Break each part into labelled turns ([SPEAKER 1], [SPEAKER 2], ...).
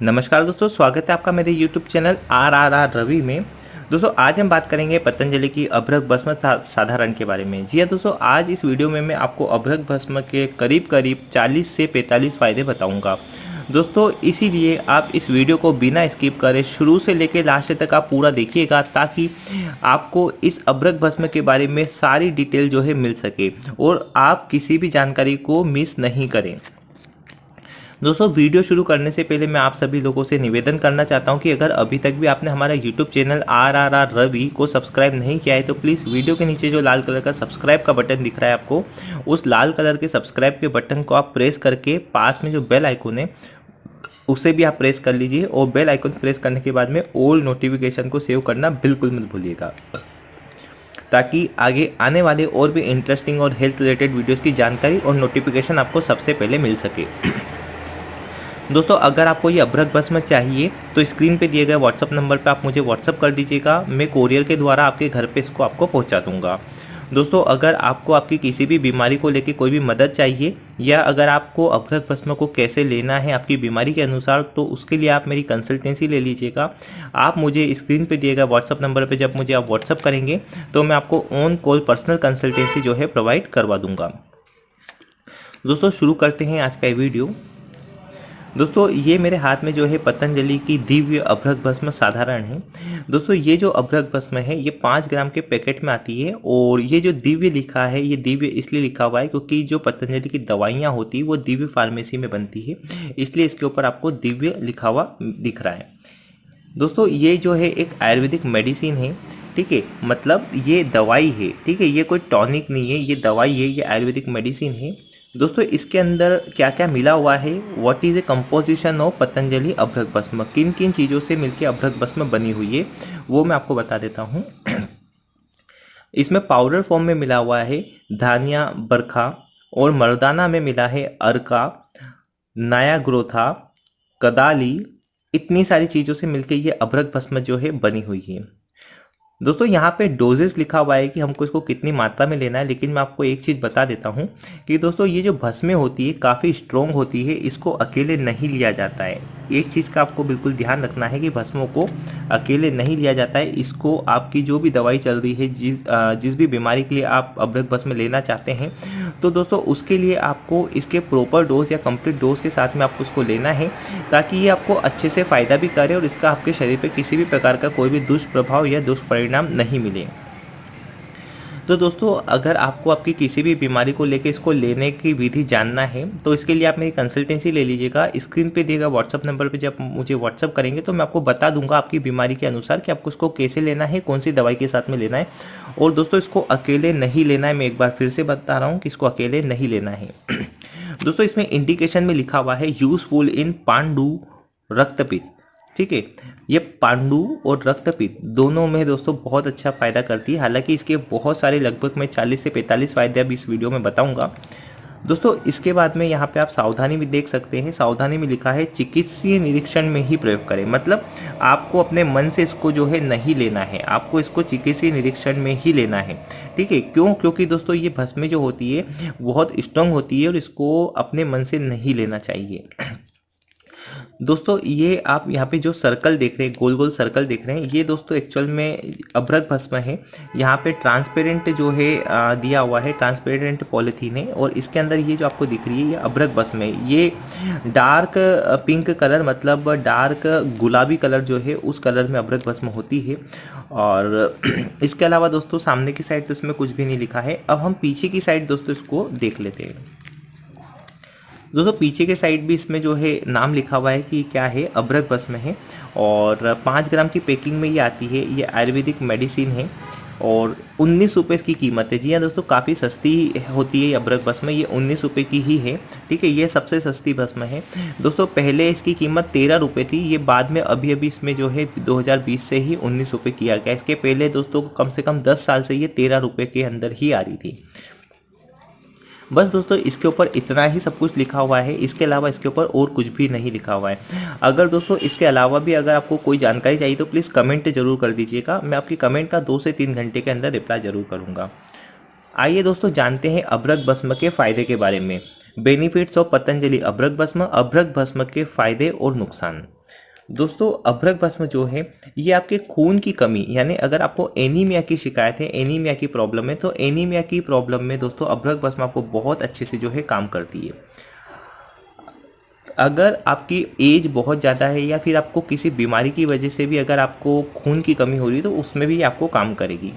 [SPEAKER 1] नमस्कार दोस्तों, स्वागत है आपका मेरे YouTube channel R R R Ravi में। दोस्तों, आज हम बात करेंगे पतंजलि की अभ्रक भस्म साधारण के बारे में। जी हाँ दोस्तों, आज इस वीडियो में मैं आपको अभ्रक भस्म के करीब करीब 40 से 45 फ़ायदे बताऊँगा। दोस्तों, इसीलिए आप इस वीडियो को बिना स्किप करें शुरू से लेकर लास्ट तक आप पूरा देखिएगा ताकि आपको इस अभ्रक भस्म के बारे में सारी डिटेल जो है मिल सके और आप किसी भी जानकारी को मिस नहीं करें। दोस्तों, वीडियो शुरू करने से पहले मैं आप सभी लोगों से निवेदन करना चाहता हूँ कि अगर अभी तक भी आपने हमारा YouTube channel R R R Ravi को सब्सक्राइब नहीं किया है तो प्लीज़ वीडियो के नीचे जो लाल कलर का सब्सक्राइब का बटन दिख रहा है आपको, उस लाल कलर के सब्सक्राइब के बटन को आप प्रेस करके पास में जो बेल आइकोन है, उसे भी आप प्रेस कर लीजिए और बेल आइकन प्रेस करने के बाद में ओल्ड नोटिफिकेशन को सेव करना बिल्कुल मत भूलिएगा। ताकि आगे आने वाले और भी इंटरेस्टिंग और हेल्थ रिलेटेड वीडियोस की जानकारी और नोटिफिकेशन आपको सबसे पहले मिल सके। दोस्तों, अगर आपको ये अभ्रक भस्म चाहिए तो स्क्रीन पे दिए गए व्हाट्सअप नंबर पे आप मुझे व्हाट्सअप कर दीजिएगा। मैं कोरियर के द्वारा आपके घर पे इसको आपको पहुँचा दूँगा। दोस्तों, अगर आपको आपकी किसी भी बीमारी को लेकर कोई भी मदद चाहिए, या अगर आपको अभ्रक भस्म को कैसे लेना है आपकी बीमारी के अनुसार तो उसके लिए आप मेरी कंसल्टेंसी ले लीजिएगा। आप मुझे स्क्रीन पे दिए गए व्हाट्सअप नंबर पे जब मुझे आप व्हाट्सअप करेंगे तो मैं आपको ऑन कॉल पर्सनल कंसल्टेंसी जो है प्रोवाइड करवा दूँगा। दोस्तों, शुरू करते हैं आज का वीडियो दोस्तों, ये मेरे हाथ में जो है पतंजलि की दिव्य अभ्रक भस्म साधारण है। दोस्तों, ये जो अभ्रक भस्म है, ये पाँच ग्राम के पैकेट में आती है और ये जो दिव्य लिखा है, ये दिव्य इसलिए लिखा हुआ है क्योंकि जो पतंजलि की दवाइयाँ होती है, वो दिव्य फार्मेसी में बनती है, इसलिए इसके ऊपर आपको दिव्य लिखा हुआ दिख रहा है। दोस्तों, ये जो है एक आयुर्वेदिक मेडिसिन है, ठीक है? मतलब ये दवाई है, ठीक है? ये कोई टॉनिक नहीं है, ये दवाई है, ये आयुर्वेदिक मेडिसिन है। दोस्तों, इसके अंदर क्या क्या मिला हुआ है? What is a composition of Patanjali अभ्रक भस्म किन किन चीज़ों से मिलकर अभ्रक भस्म बनी हुई है? वो मैं आपको बता देता हूँ। इसमें पाउडर फॉर्म में मिला हुआ है धानिया, बरखा और मर्दाना में मिला है अरका नया ग्रोथा कदाली। इतनी सारी चीज़ों से मिलकर ये अभ्रक भस्म जो है बनी हुई है। दोस्तों, यहाँ पे डोजेस लिखा हुआ है कि हमको इसको कितनी मात्रा में लेना है, लेकिन मैं आपको एक चीज़ बता देता हूँ कि दोस्तों, ये जो भस्में होती है, काफ़ी स्ट्रोंग होती है, इसको अकेले नहीं लिया जाता है। एक चीज़ का आपको बिल्कुल ध्यान रखना है कि भस्मों को अकेले नहीं लिया जाता है। इसको आपकी जो भी दवाई चल रही है, जिस जिस भी बीमारी के लिए आप अभ्रक भस्म लेना चाहते हैं तो दोस्तों उसके लिए आपको इसके प्रॉपर डोज या कंप्लीट डोज के साथ में आपको उसको लेना है, ताकि ये आपको अच्छे से फ़ायदा भी करे और इसका आपके शरीर पर किसी भी प्रकार का कोई भी दुष्प्रभाव या दुष्परिणाम नहीं मिले। तो दोस्तों, अगर आपको आपकी किसी भी बीमारी को लेकर इसको लेने की विधि जानना है तो इसके लिए आप मेरी कंसल्टेंसी ले लीजिएगा। स्क्रीन पे दिएगा व्हाट्सअप नंबर पे जब मुझे व्हाट्सअप करेंगे तो मैं आपको बता दूँगा आपकी बीमारी के अनुसार कि आपको इसको कैसे लेना है कौन सी दवाई के साथ में लेना है। और दोस्तों, इसको अकेले नहीं लेना है, मैं एक बार फिर से बता रहा हूँ कि इसको अकेले नहीं लेना है। दोस्तों, इसमें इंडिकेशन में लिखा हुआ है यूजफुल इन पांडू रक्तपित्त ठीक है? ये पांडु और रक्तपित्त दोनों में दोस्तों बहुत अच्छा फ़ायदा करती है। हालाँकि इसके बहुत सारे लगभग मैं 40 से 45 फ़ायदे अभी इस वीडियो में बताऊँगा। दोस्तों, इसके बाद में यहाँ पे आप सावधानी भी देख सकते हैं। सावधानी में लिखा है, चिकित्सीय निरीक्षण में ही प्रयोग करें। मतलब आपको अपने मन से इसको जो है नहीं लेना है। आपको इसको चिकित्सीय निरीक्षण में ही लेना है। ठीक है? क्यों? क्योंकि दोस्तों, ये भस्में जो होती है, बहुत स्ट्रांग होती है और इसको अपने मन से नहीं लेना चाहिए। दोस्तों, ये आप यहाँ पे जो सर्कल देख रहे हैं, गोल गोल सर्कल देख रहे हैं, ये दोस्तों एक्चुअल में अभ्रक भस्म है। यहाँ पे ट्रांसपेरेंट जो है दिया हुआ है ट्रांसपेरेंट पॉलिथीन है और इसके अंदर ये जो आपको दिख रही है, ये अभ्रक भस्म है। ये डार्क पिंक कलर मतलब डार्क गुलाबी कलर जो है, उस कलर में अभ्रक भस्म होती है। और इसके अलावा दोस्तों, सामने की साइड तो इसमें कुछ भी नहीं लिखा है। अब हम पीछे की साइड दोस्तों इसको देख लेते हैं। दोस्तों, पीछे के साइड भी इसमें जो है नाम लिखा हुआ है कि क्या है अब्रक बस में है। और पाँच ग्राम की पैकिंग में ये आती है, ये आयुर्वेदिक मेडिसिन है। और उन्नीस रुपये की कीमत है। जी हाँ दोस्तों, काफ़ी सस्ती होती है अब्रक बस में, ये उन्नीस रुपये की ही है। ठीक है, ये सबसे सस्ती भस्म है। दोस्तों, पहले इसकी कीमत तेरह रुपये थी। ये बाद में अभी अभी इसमें जो है 2020 से ही उन्नीस रुपये किया गया। इसके पहले दोस्तों, कम से कम दस साल से ये तेरह रुपये के अंदर ही आ रही थी। बस दोस्तों, इसके ऊपर इतना ही सब कुछ लिखा हुआ है। इसके अलावा इसके ऊपर और कुछ भी नहीं लिखा हुआ है। अगर दोस्तों, इसके अलावा भी अगर आपको कोई जानकारी चाहिए तो प्लीज़ कमेंट ज़रूर कर दीजिएगा। मैं आपकी कमेंट का दो से तीन घंटे के अंदर रिप्लाई ज़रूर करूँगा। आइए दोस्तों, जानते हैं अभ्रक भस्म के फ़ायदे के बारे में। बेनिफिट्स ऑफ़ पतंजलि अभ्रक भस्म अभ्रक भस्म के फ़ायदे और नुकसान। दोस्तों, अभ्रक भस्म जो है, ये आपके खून की कमी, यानी अगर आपको एनीमिया की शिकायत है एनीमिया की प्रॉब्लम है तो एनीमिया की प्रॉब्लम में दोस्तों, अभ्रक भस्म आपको बहुत अच्छे से जो है काम करती है। अगर आपकी एज बहुत ज़्यादा है, या फिर आपको किसी बीमारी की वजह से भी अगर आपको खून की कमी हो रही है तो उसमें भी आपको काम करेगी।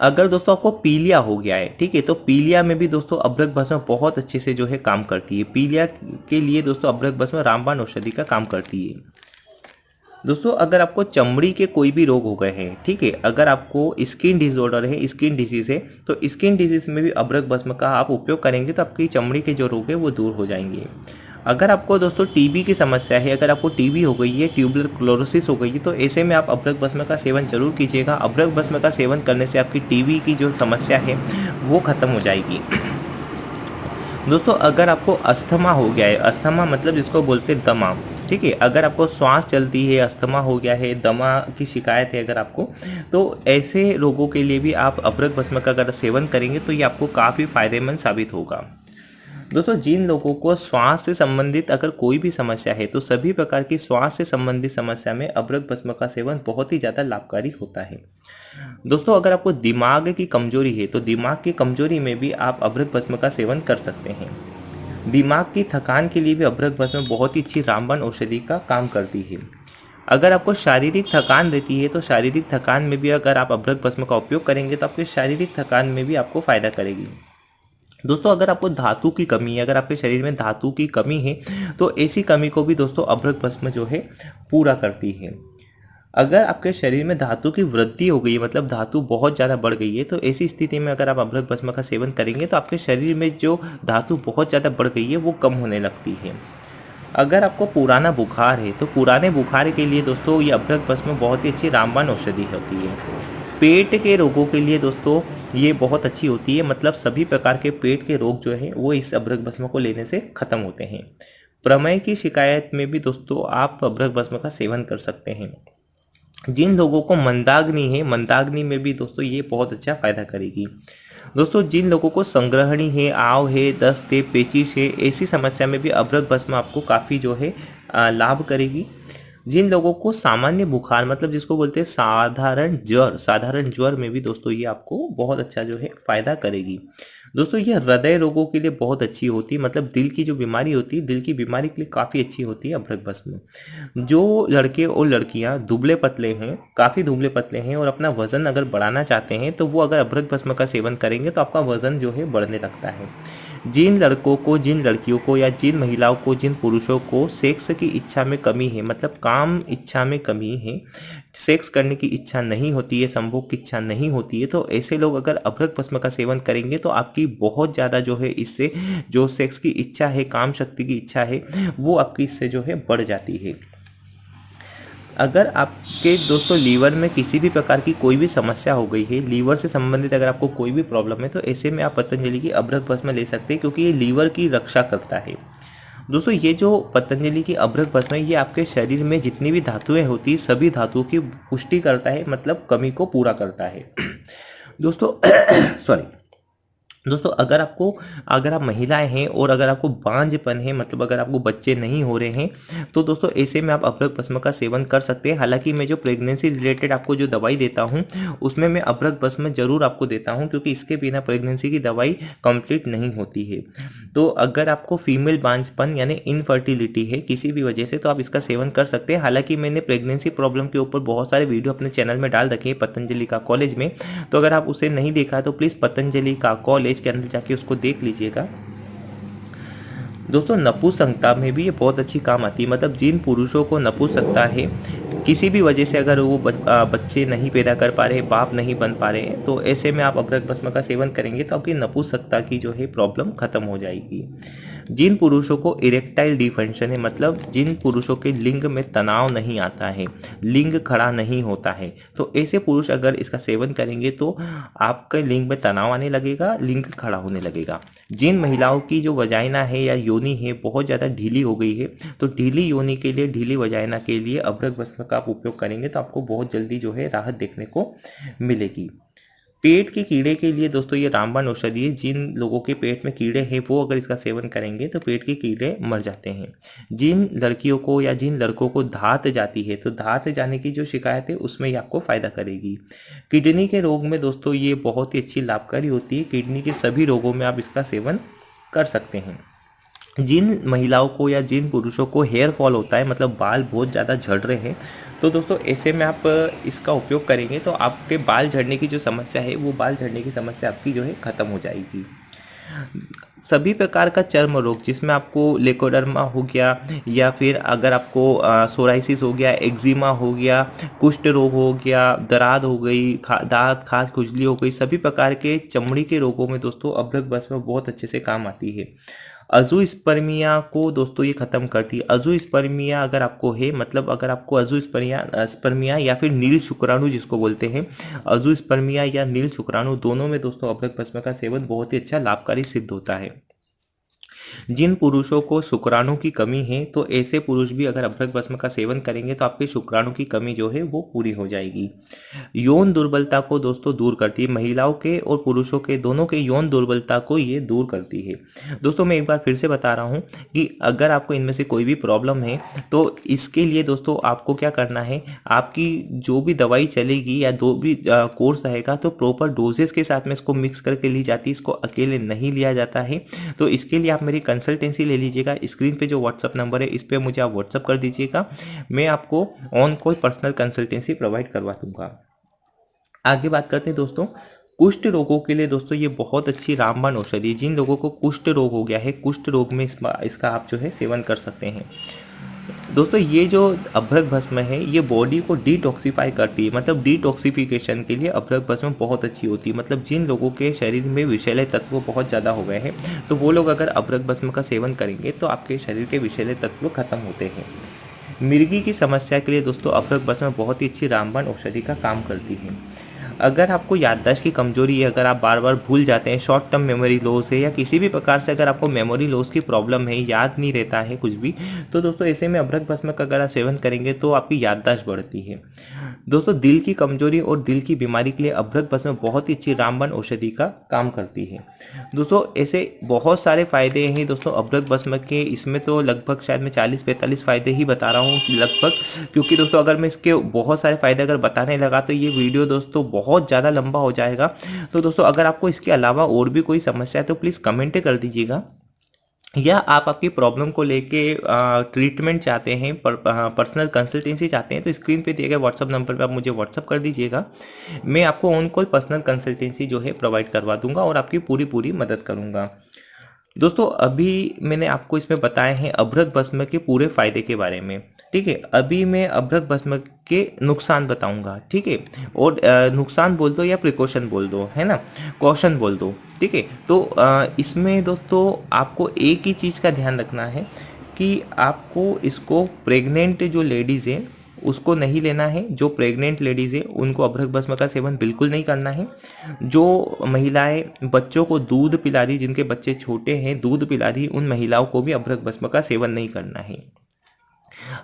[SPEAKER 1] अगर दोस्तों आपको पीलिया हो गया है, ठीक है तो पीलिया में भी दोस्तों अभ्रक भस्म बहुत अच्छे से जो है काम करती है। पीलिया के लिए दोस्तों अभ्रक भस्म रामबाण औषधि का काम करती है। दोस्तों, अगर आपको चमड़ी के कोई भी रोग हो गए हैं, ठीक है, अगर आपको स्किन डिसऑर्डर है स्किन डिज़ीज़ है तो स्किन डिज़ीज़ में भी अभ्रक भस्म का आप उपयोग करेंगे तो आपकी चमड़ी के जो रोग है वो दूर हो जाएँगे। अगर आपको दोस्तों टीबी की समस्या है, अगर आपको टीबी हो गई है ट्यूबलर क्लोरोसिस हो गई है तो ऐसे में आप अभ्रक भस्म का सेवन ज़रूर कीजिएगा। अभ्रक भस्म का सेवन करने से आपकी टीबी की जो समस्या है, वो खत्म हो जाएगी। दोस्तों, अगर आपको अस्थमा हो गया है, अस्थमा मतलब जिसको बोलते हैं दमा, ठीक है? अगर आपको श्वास चलती है, अस्थमा हो गया है, दमा की शिकायत है अगर आपको तो ऐसे रोगों के लिए भी आप अभ्रक भस्म का अगर सेवन करेंगे तो ये आपको काफ़ी फ़ायदेमंद साबित होगा। दोस्तों, जिन लोगों को श्वास से संबंधित अगर कोई भी समस्या है तो सभी प्रकार की श्वास से संबंधित समस्या में अभ्रक भस्म का सेवन बहुत ही ज़्यादा लाभकारी होता है। दोस्तों, अगर आपको दिमाग की कमज़ोरी है तो दिमाग की कमज़ोरी में भी आप अभ्रक भस्म का सेवन कर सकते हैं। दिमाग की थकान के लिए भी अभ्रक भस्म बहुत ही अच्छी रामबन औषधि का काम करती है। अगर आपको शारीरिक थकान रहती है तो शारीरिक थकान में भी अगर आप अभ्रक भस्म का उपयोग करेंगे तो आपके शारीरिक थकान में भी आपको फ़ायदा करेगी। दोस्तों, अगर आपको धातु की कमी है, अगर आपके शरीर में धातु की कमी है तो ऐसी कमी को भी दोस्तों अभ्रक भस्म जो है, पूरा करती है। अगर आपके शरीर में धातु की वृद्धि हो गई है मतलब धातु बहुत ज़्यादा बढ़ गई है तो ऐसी स्थिति में अगर आप अभ्रक भस्म का सेवन करेंगे तो आपके शरीर में जो धातु बहुत ज़्यादा बढ़ गई है, वो कम होने लगती है। अगर आपको पुराना बुखार है तो पुराने बुखार के लिए दोस्तों, ये अभ्रक भस्म बहुत ही अच्छी रामबान औषधि होती है। पेट के रोगों के लिए दोस्तों ये बहुत अच्छी होती है। मतलब सभी प्रकार के पेट के रोग जो है, वो इस अभ्रक भस्म को लेने से खत्म होते हैं। प्रमेय की शिकायत में भी दोस्तों, आप अभ्रक भस्म का सेवन कर सकते हैं। जिन लोगों को मंदाग्नि है, मंदाग्नि में भी दोस्तों ये बहुत अच्छा फ़ायदा करेगी। दोस्तों, जिन लोगों को संग्रहणी है, आव है, दस्त है, पेचिश है, ऐसी समस्या में भी अभ्रक भस्म आपको काफ़ी जो है लाभ करेगी। जिन लोगों को सामान्य बुखार मतलब जिसको बोलते हैं साधारण ज्वर साधारण ज्वर में भी दोस्तों ये आपको बहुत अच्छा जो है फ़ायदा करेगी। दोस्तों, ये हृदय रोगों के लिए बहुत अच्छी होती है मतलब दिल की जो बीमारी होती है दिल की बीमारी के लिए काफ़ी अच्छी होती है अभ्रक भस्म। जो लड़के और लड़कियाँ दुबले पतले हैं, काफ़ी दुबले पतले हैं और अपना वज़न अगर बढ़ाना चाहते हैं तो वो अगर अभ्रक भस्म का सेवन करेंगे तो आपका वज़न जो है बढ़ने लगता है। जिन लड़कों को, जिन लड़कियों को या जिन महिलाओं को, जिन पुरुषों को सेक्स की इच्छा में कमी है मतलब काम इच्छा में कमी है, सेक्स करने की इच्छा नहीं होती है, संभोग की इच्छा नहीं होती है तो ऐसे लोग अगर अभ्रक भस्म का सेवन करेंगे तो आपकी बहुत ज़्यादा जो है इससे, जो सेक्स की इच्छा है, काम शक्ति की इच्छा है, वो आपकी इससे जो है बढ़ जाती है। अगर आपके दोस्तों लीवर में किसी भी प्रकार की कोई भी समस्या हो गई है, लीवर से संबंधित अगर आपको कोई भी प्रॉब्लम है तो ऐसे में आप पतंजलि की अभ्रक भस्म ले सकते हैं, क्योंकि ये लीवर की रक्षा करता है। दोस्तों, ये जो पतंजलि की अभ्रक भस्म है ये आपके शरीर में जितनी भी धातुएँ होती, सभी धातुओं की पुष्टि करता है मतलब कमी को पूरा करता है। दोस्तों सॉरी दोस्तों, अगर आपको, अगर आप महिलाएँ हैं और अगर आपको बांझपन है मतलब अगर आपको बच्चे नहीं हो रहे हैं तो दोस्तों, ऐसे में आप अभ्रक भस्म का सेवन कर सकते हैं। हालाँकि मैं जो प्रेगनेंसी रिलेटेड आपको जो दवाई देता हूँ, उसमें मैं अभ्रक भस्म ज़रूर आपको देता हूँ, क्योंकि इसके बिना प्रेगनेंसी की दवाई कंप्लीट नहीं होती है। तो अगर आपको फीमेल बांझपन यानी इनफर्टिलिटी है किसी भी वजह से तो आप इसका सेवन कर सकते हैं। हालाँकि मैंने प्रेगनेंसी प्रॉब्लम के ऊपर बहुत सारे वीडियो अपने चैनल में डाल रखे हैं, पतंजलि का कॉलेज में। तो अगर आप उसे नहीं देखा तो प्लीज़ पतंजलि का कॉलेज के अंदर जाके उसको देख लीजिएगा। दोस्तों नपुसंगता में भी ये बहुत अच्छी काम आती है। मतलब जिन पुरुषों को नपुसंगता है, किसी भी वजह से अगर वो बच्चे नहीं पैदा कर पा रहे बाप नहीं बन पा रहे तो ऐसे में आप अभ्रक भस्म का सेवन करेंगे तो आपकी नपुसकता की जो है प्रॉब्लम खत्म हो जाएगी। जिन पुरुषों को इरेक्टाइल डिफंक्शन है मतलब जिन पुरुषों के लिंग में तनाव नहीं आता है, लिंग खड़ा नहीं होता है तो ऐसे पुरुष अगर इसका सेवन करेंगे तो आपके लिंग में तनाव आने लगेगा, लिंग खड़ा होने लगेगा। जिन महिलाओं की जो वजाइना है या योनि है, बहुत ज़्यादा ढीली हो गई है तो ढीली योनि के लिए, ढीली वजाइना के लिए अभ्रक भस्म का आप उपयोग करेंगे तो आपको बहुत जल्दी जो है राहत देखने को मिलेगी। पेट के कीड़े के लिए दोस्तों ये रामबाण औषधि है, जिन लोगों के पेट में कीड़े हैं, वो अगर इसका सेवन करेंगे तो पेट के कीड़े मर जाते हैं। जिन लड़कियों को या जिन लड़कों को धात जाती है तो धात जाने की जो शिकायत है, उसमें ये आपको फ़ायदा करेगी। किडनी के रोग में दोस्तों ये बहुत ही अच्छी लाभकारी होती है। किडनी के सभी रोगों में आप इसका सेवन कर सकते हैं। जिन महिलाओं को या जिन पुरुषों को हेयर फॉल होता है मतलब बाल बहुत ज़्यादा झड़ रहे हैं तो दोस्तों ऐसे में आप इसका उपयोग करेंगे तो आपके बाल झड़ने की जो समस्या है वो बाल झड़ने की समस्या आपकी जो है ख़त्म हो जाएगी। सभी प्रकार का चर्म रोग जिसमें आपको लेकोडर्मा हो गया या फिर अगर आपको सोराइसिस हो गया एक्जिमा हो गया कुष्ठ रोग हो गया दराद हो गई खा, दांत खास खुजली हो गई सभी प्रकार के चमड़ी के रोगों में दोस्तों अभ्रक बस में बहुत अच्छे से काम आती है। अजू स्पर्मिया को दोस्तों ये ख़त्म करती है। अजू स्पर्मिया अगर आपको है मतलब अगर आपको अजू स्पर्मिया या फिर नील शुक्राणु जिसको बोलते हैं, अजू स्पर्मिया या नील शुक्राणु दोनों में दोस्तों अभ्रक भस्म का सेवन बहुत ही अच्छा लाभकारी सिद्ध होता है। जिन पुरुषों को शुक्राणु की कमी है तो ऐसे पुरुष भी अगर अभ्रक भस्म का सेवन करेंगे तो आपके शुक्राणु की कमी जो है, वो पूरी हो जाएगी। यौन दुर्बलता को दोस्तों दूर करती है, महिलाओं के और पुरुषों के दोनों के यौन दुर्बलता को ये दूर करती है। दोस्तों, मैं एक बार फिर से बता रहा हूँ कि अगर आपको इनमें से कोई भी प्रॉब्लम है तो इसके लिए दोस्तों आपको क्या करना है, आपकी जो भी दवाई चलेगी या दो भी कोर्स रहेगा तो प्रॉपर डोजेस के साथ में इसको मिक्स करके ली जाती है, इसको अकेले नहीं लिया जाता है। तो इसके लिए आप मेरी कंसल्टेंसी ले लीजिएगा। स्क्रीन पे जो व्हाट्सअप नंबर है, इस पर मुझे आप व्हाट्सअप कर दीजिएगा। मैं आपको on call personal consultancy provide करवा दूँगा। आगे बात करते हैं दोस्तों, कुष्ठ रोगों के लिए दोस्तों ये बहुत अच्छी रामबाण औषधि जिन लोगों को कुष्ठ रोग हो गया है, कुष्ठ रोग में इसका आप जो है सेवन कर सकते हैं। दोस्तों, ये जो अभ्रक भस्म है, ये बॉडी को डिटॉक्सीफाई करती है। मतलब डिटॉक्सीफिकेशन के लिए अभ्रक भस्म बहुत अच्छी होती है। मतलब जिन लोगों के शरीर में विषैले तत्व बहुत ज़्यादा हो गए हैं तो वो लोग अगर अभ्रक भस्म का सेवन करेंगे तो आपके शरीर के विषैले तत्व खत्म होते हैं। मिर्गी की समस्या के लिए दोस्तों, अभ्रक भस्म बहुत ही अच्छी रामबाण औषधि का काम करती है। अगर आपको याददाश्त की कमज़ोरी है, अगर आप बार बार भूल जाते हैं शॉर्ट टर्म मेमोरी लॉस है या किसी भी प्रकार से अगर आपको मेमोरी लॉस की प्रॉब्लम है, याद नहीं रहता है कुछ भी तो दोस्तों ऐसे में अभ्रक भस्म का अगर आप सेवन करेंगे तो आपकी याददाश्त बढ़ती है। दोस्तों, दिल की कमज़ोरी और दिल की बीमारी के लिए अभ्रक भस्म बहुत ही अच्छी रामबन औषधि का काम करती है। दोस्तों, ऐसे बहुत सारे फ़ायदे हैं दोस्तों अभ्रक भस्म के, इसमें तो लगभग शायद मैं चालीस पैंतालीस फ़ायदे ही बता रहा हूँ, लगभग, क्योंकि दोस्तों अगर मैं इसके बहुत सारे फ़ायदे अगर बताने लगा तो ये वीडियो दोस्तों बहुत बहुत ज़्यादा लंबा हो जाएगा। तो दोस्तों अगर आपको इसके अलावा और भी कोई समस्या है तो प्लीज़ कमेंट कर दीजिएगा। या आप आपकी प्रॉब्लम को लेके ट्रीटमेंट चाहते हैं पर, पर्सनल कंसल्टेंसी चाहते हैं तो स्क्रीन पे दिए गए व्हाट्सअप नंबर पे आप मुझे व्हाट्सअप कर दीजिएगा। मैं आपको ऑन कॉल पर्सनल कंसल्टेंसी जो है प्रोवाइड करवा दूँगा और आपकी पूरी पूरी मदद करूँगा। दोस्तों अभी मैंने आपको इसमें बताए हैं अभ्रत भस्म के पूरे फ़ायदे के बारे में। ठीक है, अभी मैं अभ्रक भस्म के नुकसान बताऊँगा, ठीक है? और नुकसान बोल दो या प्रिकॉशन बोल दो, है ना? कौशन बोल दो, ठीक है? तो इसमें दोस्तों आपको एक ही चीज़ का ध्यान रखना है कि आपको इसको प्रेग्नेंट जो लेडीज़ हैं, उसको नहीं लेना है। जो प्रेग्नेंट लेडीज़ है, उनको अभ्रक भस्म का सेवन बिल्कुल नहीं करना है। जो महिलाएँ, बच्चों को दूध पिला रही, जिनके बच्चे छोटे हैं, दूध पिला रही, उन महिलाओं को भी अभ्रक भस्म का सेवन नहीं करना है।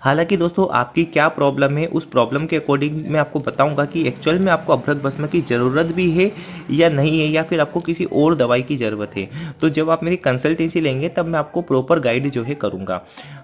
[SPEAKER 1] हालाँकि दोस्तों, आपकी क्या प्रॉब्लम है, उस प्रॉब्लम के अकॉर्डिंग मैं आपको बताऊँगा कि एक्चुअल में आपको अभ्रक भस्म की ज़रूरत भी है या नहीं है, या फिर आपको किसी और दवाई की ज़रूरत है। तो जब आप मेरी कंसल्टेंसी लेंगे, तब मैं आपको प्रॉपर गाइड जो है करूँगा।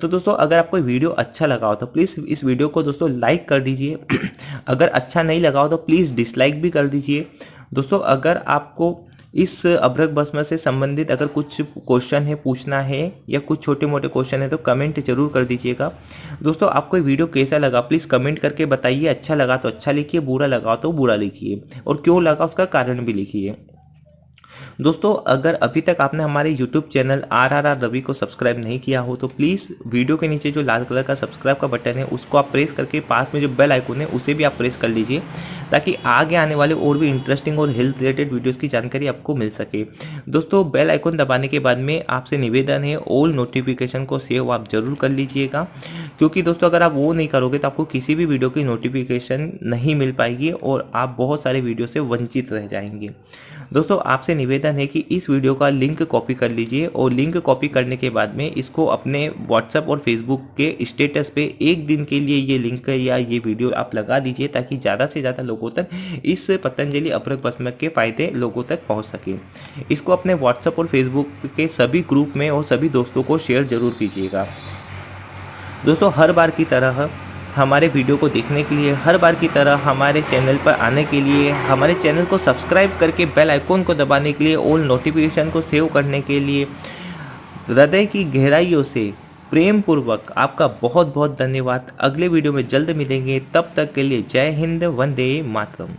[SPEAKER 1] तो दोस्तों, अगर आपको वीडियो अच्छा लगा हो तो प्लीज़ इस वीडियो को दोस्तों लाइक कर दीजिए। अगर अच्छा नहीं लगा हो तो प्लीज़ डिसलाइक भी कर दीजिए। दोस्तों, अगर आपको इस अभ्रक भस्म से संबंधित अगर कुछ क्वेश्चन है, पूछना है या कुछ छोटे मोटे क्वेश्चन है तो कमेंट ज़रूर कर दीजिएगा। दोस्तों, आपको वीडियो कैसा लगा? प्लीज़ कमेंट करके बताइए। अच्छा लगा तो अच्छा लिखिए, बुरा लगा तो बुरा लिखिए। और क्यों लगा, उसका कारण भी लिखिए। दोस्तों, अगर अभी तक आपने हमारे YouTube channel R R R Ravi को सब्सक्राइब नहीं किया हो तो प्लीज़ वीडियो के नीचे जो लाल कलर का सब्सक्राइब का बटन है, उसको आप प्रेस करके पास में जो बेल आइकन है, उसे भी आप प्रेस कर लीजिए, ताकि आगे आने वाले और भी इंटरेस्टिंग और हेल्थ रिलेटेड वीडियोस की जानकारी आपको मिल सके। दोस्तों बेल आइकन दबाने के बाद में आपसे निवेदन है ऑल नोटिफिकेशन को सेव आप ज़रूर कर लीजिएगा, क्योंकि दोस्तों, अगर आप वो नहीं करोगे तो आपको किसी भी वीडियो की नोटिफिकेशन नहीं मिल पाएगी और आप बहुत सारे वीडियो से वंचित रह जाएँगे। दोस्तों, आपसे निवेदन है कि इस वीडियो का लिंक कॉपी कर लीजिए और लिंक कॉपी करने के बाद में इसको अपने व्हाट्सएप और फेसबुक के स्टेटस पे एक दिन के लिए ये लिंक या ये वीडियो आप लगा दीजिए ताकि ज़्यादा से ज़्यादा लोगों तक इस पतंजलि अभ्रक भस्म के फ़ायदे लोगों तक पहुँच सके। इसको अपने व्हाट्सएप और फेसबुक के सभी ग्रुप में और सभी दोस्तों को शेयर ज़रूर कीजिएगा। दोस्तों, हर बार की तरह हमारे वीडियो को देखने के लिए हर बार की तरह हमारे चैनल पर आने के लिए, हमारे चैनल को सब्सक्राइब करके बेल आइकॉन को दबाने के लिए, ऑल नोटिफिकेशन को सेव करने के लिए। हृदय की गहराइयों से प्रेम पूर्वक आपका बहुत बहुत धन्यवाद। अगले वीडियो में जल्द मिलेंगे। तब तक के लिए जय हिंद, वंदे मातरम।